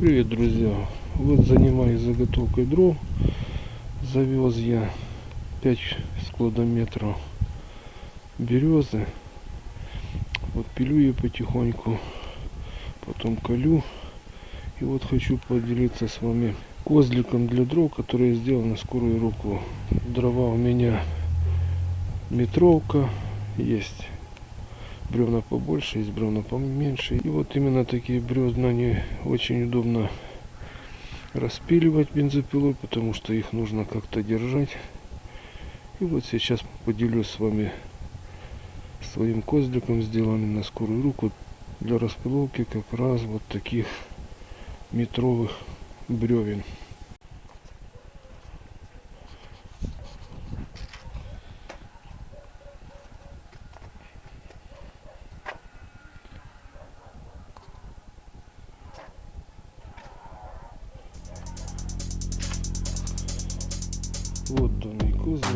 Привет, друзья! Вот занимаюсь заготовкой дров. Завез я 5 складометров березы. Вот пилю ее потихоньку, потом колю. И вот хочу поделиться с вами козликом для дров, который я сделал на скорую руку. Дрова у меня метровка есть бревна побольше, есть бревна поменьше. И вот именно такие бревна, они очень удобно распиливать бензопилой, потому что их нужно как-то держать. И вот сейчас поделюсь с вами своим козликом, сделанным на скорую руку для распиловки как раз вот таких метровых бревен. Вот данный кузов.